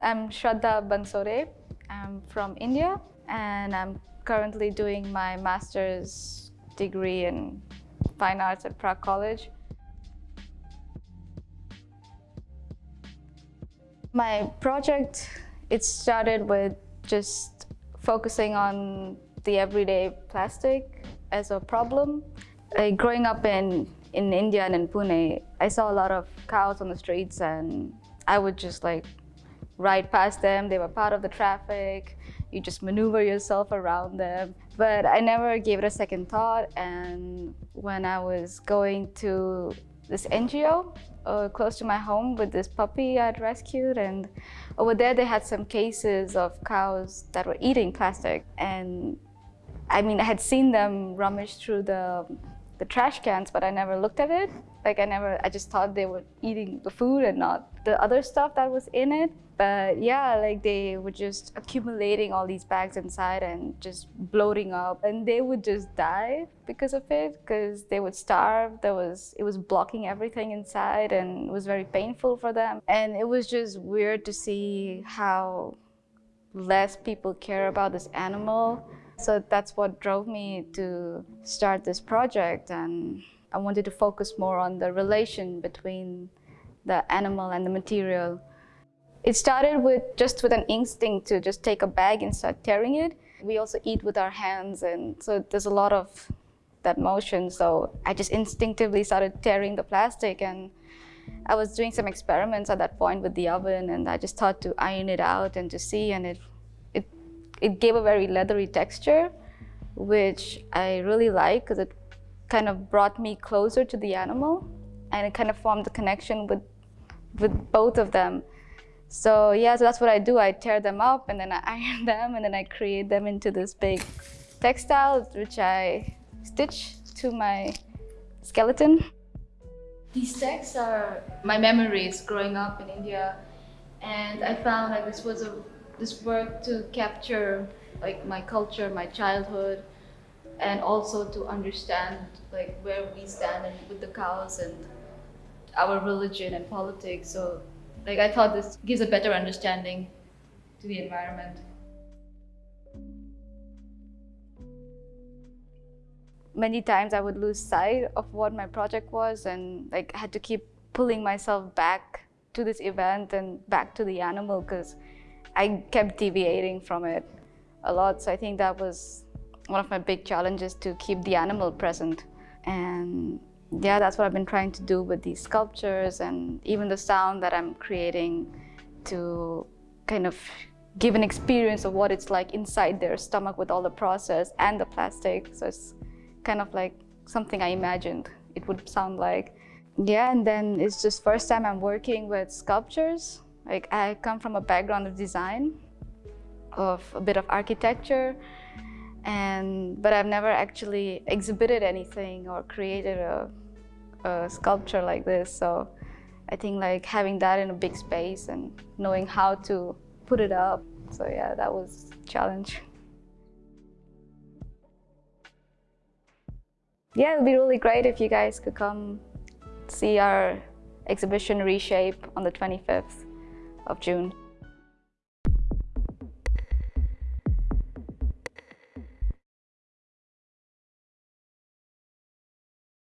I'm Shraddha Bansore. I'm from India and I'm currently doing my master's degree in fine arts at Prague College. My project, it started with just focusing on the everyday plastic as a problem. Like growing up in, in India and in Pune, I saw a lot of cows on the streets and I would just like ride past them. They were part of the traffic. You just maneuver yourself around them. But I never gave it a second thought. And when I was going to this NGO uh, close to my home with this puppy I'd rescued, and over there they had some cases of cows that were eating plastic. And I mean, I had seen them rummage through the the trash cans, but I never looked at it. Like I never, I just thought they were eating the food and not the other stuff that was in it. But yeah, like they were just accumulating all these bags inside and just bloating up and they would just die because of it because they would starve. There was, it was blocking everything inside and it was very painful for them. And it was just weird to see how less people care about this animal so that's what drove me to start this project and I wanted to focus more on the relation between the animal and the material. It started with just with an instinct to just take a bag and start tearing it. We also eat with our hands and so there's a lot of that motion. So I just instinctively started tearing the plastic and I was doing some experiments at that point with the oven and I just thought to iron it out and to see and it it gave a very leathery texture, which I really like because it kind of brought me closer to the animal and it kind of formed a connection with, with both of them. So yeah, so that's what I do. I tear them up and then I iron them and then I create them into this big textile, which I stitch to my skeleton. These texts are my memories growing up in India and I found that this was a this work to capture like my culture, my childhood, and also to understand like where we stand and with the cows and our religion and politics. So like I thought this gives a better understanding to the environment. Many times I would lose sight of what my project was and like had to keep pulling myself back to this event and back to the animal because I kept deviating from it a lot. So I think that was one of my big challenges to keep the animal present. And yeah, that's what I've been trying to do with these sculptures and even the sound that I'm creating to kind of give an experience of what it's like inside their stomach with all the process and the plastic. So it's kind of like something I imagined it would sound like. Yeah, and then it's just first time I'm working with sculptures like I come from a background of design, of a bit of architecture, and but I've never actually exhibited anything or created a, a sculpture like this. So I think like having that in a big space and knowing how to put it up. So yeah, that was a challenge. Yeah, it would be really great if you guys could come see our exhibition Reshape on the 25th of June.